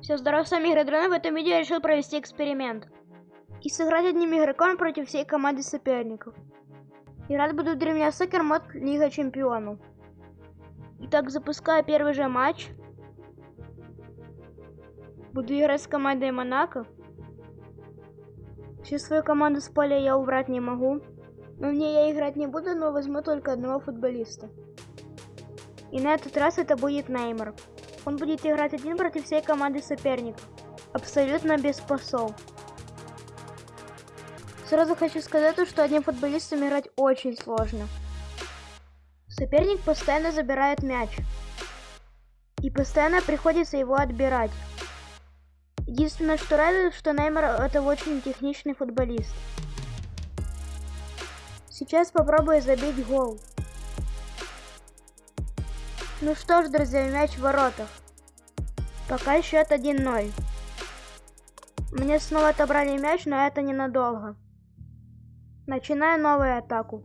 Все, здоров, с вами Игродрон. В этом видео я решил провести эксперимент. И сыграть одним игроком против всей команды соперников. Играть буду в Древняя Сокер мод Лига Чемпионов. Итак, запускаю первый же матч. Буду играть с командой Монако. Всю свою команду с поля я убрать не могу. Но мне я играть не буду, но возьму только одного футболиста. И на этот раз это будет Неймар. Он будет играть один против всей команды соперников. Абсолютно без пасов. Сразу хочу сказать, что одним футболистом играть очень сложно. Соперник постоянно забирает мяч. И постоянно приходится его отбирать. Единственное, что радует, что Неймар это очень техничный футболист. Сейчас попробую забить гол. Ну что ж, друзья, мяч в воротах. Пока счет 1-0. Мне снова отобрали мяч, но это ненадолго. Начинаю новую атаку.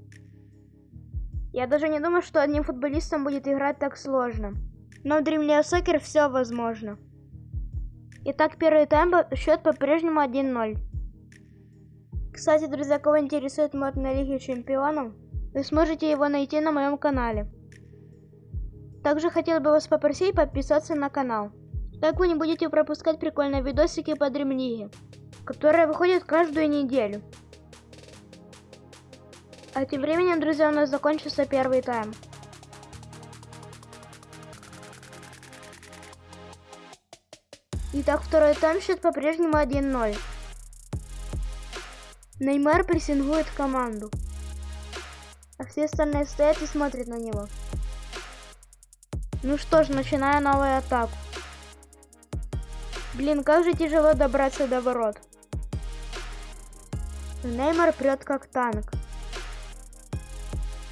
Я даже не думаю, что одним футболистом будет играть так сложно. Но в Dream League Soccer все возможно. Итак, первый тайм, счет по-прежнему 1-0. Кстати, друзья, кого интересует мод на Лиге Чемпионов, вы сможете его найти на моем канале. Также хотел бы вас попросить подписаться на канал. Так вы не будете пропускать прикольные видосики по Дремлиге, которые выходят каждую неделю. А тем временем, друзья, у нас закончился первый тайм. Итак, второй тайм счет по-прежнему 1-0. Неймар прессингует команду. А все остальные стоят и смотрят на него. Ну что ж, начинаю новую атаку. Блин, как же тяжело добраться до ворот. Неймар прет как танк.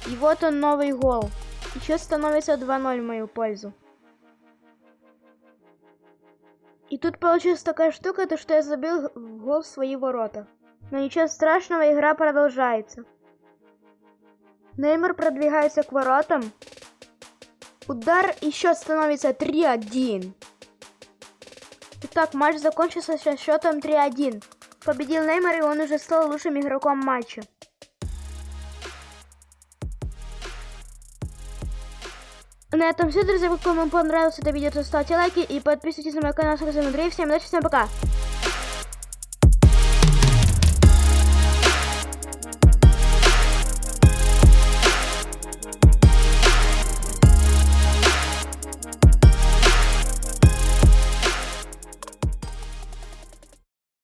И вот он новый гол. Еще становится 2-0 в мою пользу. И тут получилась такая штука, то что я забил гол в свои ворота. Но ничего страшного, игра продолжается. Неймар продвигается к воротам. Удар и счет становится 3-1. Итак, матч закончился со счетом 3-1. Победил Неймар, и он уже стал лучшим игроком матча. На этом все, друзья. Если вам понравилось это видео, то ставьте лайки и подписывайтесь на мой канал. С вами Андрей. Всем удачи, всем пока.